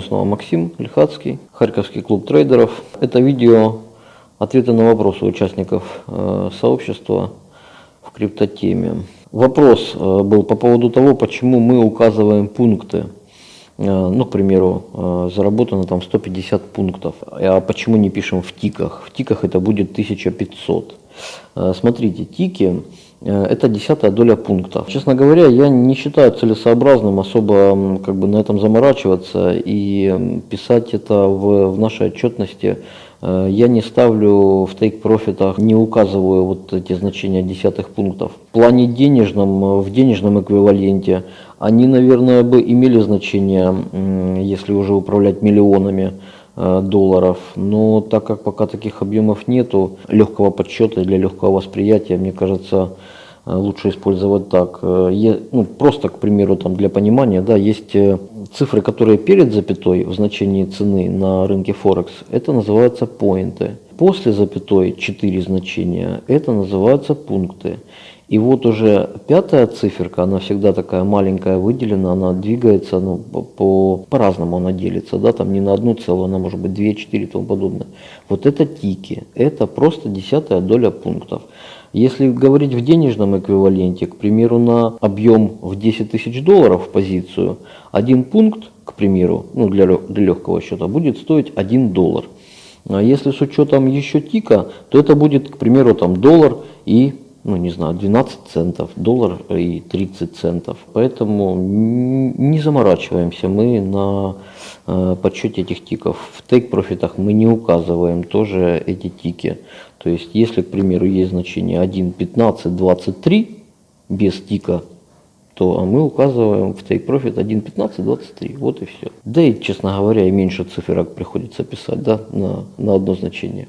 Снова Максим Лихацкий, Харьковский клуб трейдеров. Это видео ответы на вопросы участников э, сообщества в криптотеме. Вопрос э, был по поводу того, почему мы указываем пункты. Э, ну, к примеру, заработано там 150 пунктов. А почему не пишем в тиках? В тиках это будет 1500. Э, смотрите, тики это десятая доля пункта. Честно говоря, я не считаю целесообразным особо как бы на этом заморачиваться и писать это в, в нашей отчетности. Э, я не ставлю в тейк-профитах, не указываю вот эти значения десятых пунктов. В плане денежном, в денежном эквиваленте, они, наверное, бы имели значение, если уже управлять миллионами э, долларов. Но так как пока таких объемов нету, легкого подсчета для легкого восприятия, мне кажется, Э, лучше использовать так. Э, ну, просто, к примеру, там, для понимания, да, есть э, цифры, которые перед запятой в значении цены на рынке Форекс, это называются поинты. После запятой 4 значения, это называются пункты. И вот уже пятая циферка, она всегда такая маленькая, выделена, она двигается, ну, по, по-разному она делится, да, там не на одну целую, она может быть 2, 4 и тому подобное. Вот это тики, это просто десятая доля пунктов. Если говорить в денежном эквиваленте, к примеру, на объем в 10 тысяч долларов позицию, один пункт, к примеру, ну для, для легкого счета, будет стоить 1 доллар. А если с учетом еще тика, то это будет, к примеру, там доллар и, ну не знаю, 12 центов, доллар и 30 центов. Поэтому не заморачиваемся мы на э, подсчете этих тиков. В тейк-профитах мы не указываем тоже эти тики. То есть, если, к примеру, есть значение 1.15.23 без тика, то мы указываем в take profit 1.15.23. Вот и все. Да и, честно говоря, и меньше циферок приходится писать да, на, на одно значение.